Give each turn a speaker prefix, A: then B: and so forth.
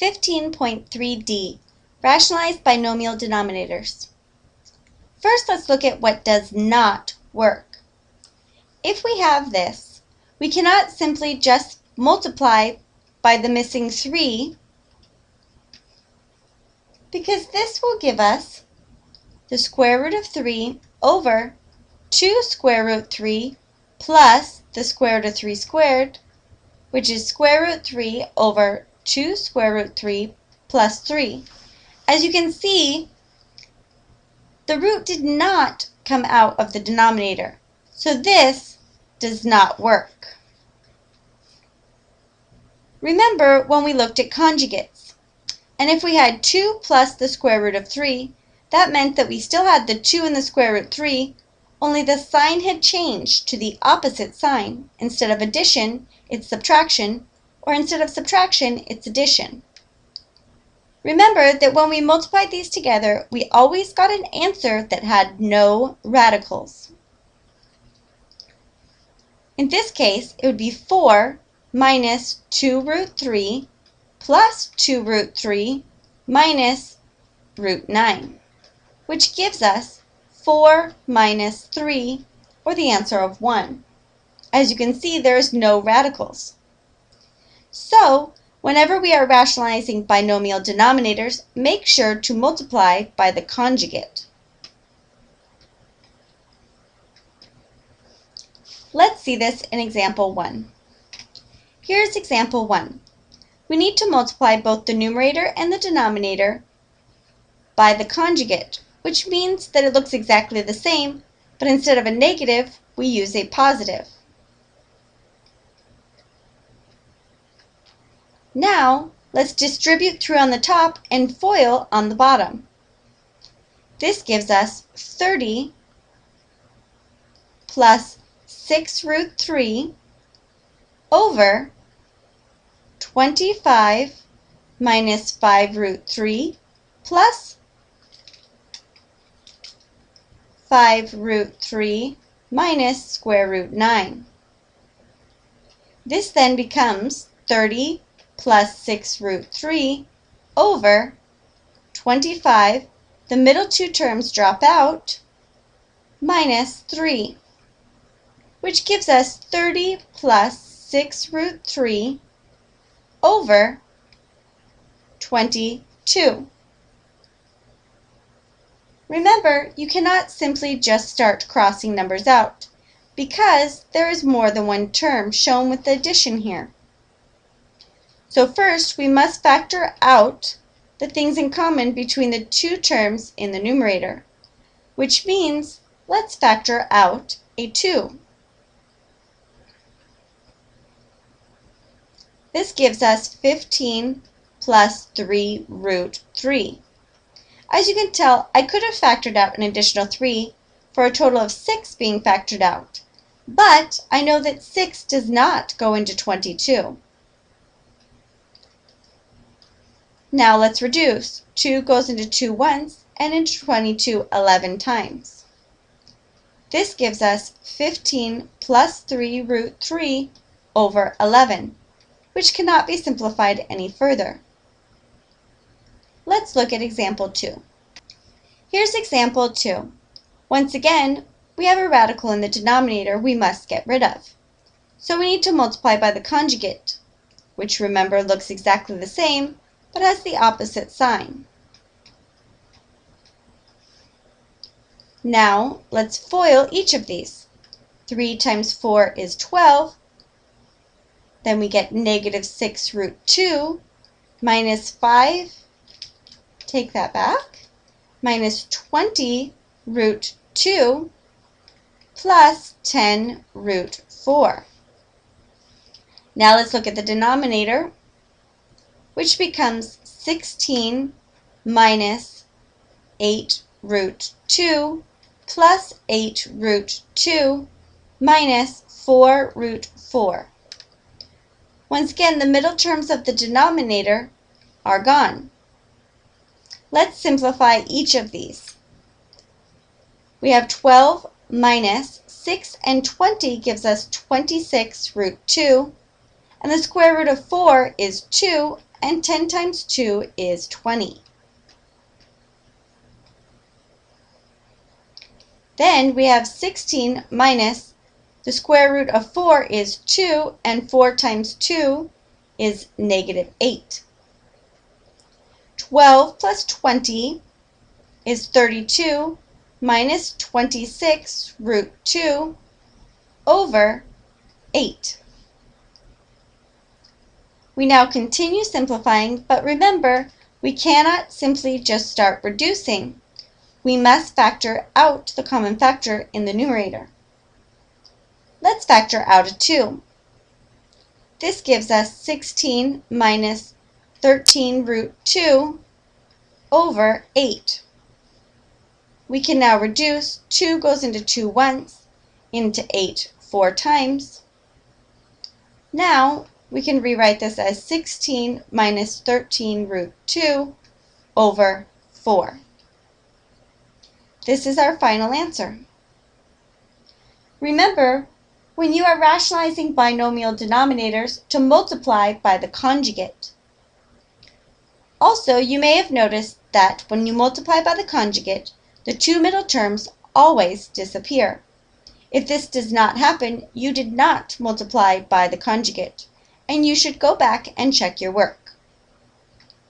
A: 15.3d, rationalize binomial denominators. First, let's look at what does not work. If we have this, we cannot simply just multiply by the missing 3 because this will give us the square root of 3 over 2 square root 3 plus the square root of 3 squared, which is square root 3 over 2 square root 3 plus 3. As you can see, the root did not come out of the denominator, so this does not work. Remember when we looked at conjugates, and if we had 2 plus the square root of 3, that meant that we still had the 2 in the square root 3, only the sign had changed to the opposite sign. Instead of addition, it's subtraction, or instead of subtraction, it's addition. Remember that when we multiplied these together, we always got an answer that had no radicals. In this case, it would be 4 minus 2 root 3 plus 2 root 3 minus root 9, which gives us 4 minus 3, or the answer of 1. As you can see, there's no radicals. So, whenever we are rationalizing binomial denominators, make sure to multiply by the conjugate. Let's see this in example 1. Here's example 1. We need to multiply both the numerator and the denominator by the conjugate, which means that it looks exactly the same, but instead of a negative, we use a positive. Now, let's distribute through on the top and FOIL on the bottom. This gives us 30 plus 6 root 3 over 25 minus 5 root 3 plus 5 root 3 minus square root 9. This then becomes 30 plus 6 root 3 over 25, the middle two terms drop out, minus 3, which gives us 30 plus 6 root 3 over 22. Remember, you cannot simply just start crossing numbers out because there is more than one term shown with the addition here. So first, we must factor out the things in common between the two terms in the numerator, which means let's factor out a 2. This gives us 15 plus 3 root 3. As you can tell, I could have factored out an additional 3 for a total of 6 being factored out, but I know that 6 does not go into 22. Now let's reduce. 2 goes into 2 once and into 22 11 times. This gives us 15 plus 3 root 3 over 11, which cannot be simplified any further. Let's look at example 2. Here's example 2. Once again, we have a radical in the denominator we must get rid of. So we need to multiply by the conjugate, which remember looks exactly the same, but has the opposite sign. Now, let's FOIL each of these. 3 times 4 is 12. Then we get negative 6 root 2 minus 5, take that back, minus 20 root 2 plus 10 root 4. Now let's look at the denominator which becomes 16 minus 8 root 2 plus 8 root 2 minus 4 root 4. Once again, the middle terms of the denominator are gone. Let's simplify each of these. We have 12 minus 6 and 20 gives us 26 root 2, and the square root of 4 is 2, and 10 times 2 is 20. Then we have 16 minus the square root of 4 is 2, and 4 times 2 is negative 8. 12 plus 20 is 32 minus 26 root 2 over 8. We now continue simplifying, but remember, we cannot simply just start reducing. We must factor out the common factor in the numerator. Let's factor out a 2. This gives us 16 minus 13 root 2 over 8. We can now reduce 2 goes into 2 once, into 8 four times. Now we can rewrite this as 16 minus 13 root 2 over 4. This is our final answer. Remember, when you are rationalizing binomial denominators to multiply by the conjugate. Also, you may have noticed that when you multiply by the conjugate, the two middle terms always disappear. If this does not happen, you did not multiply by the conjugate, and you should go back and check your work.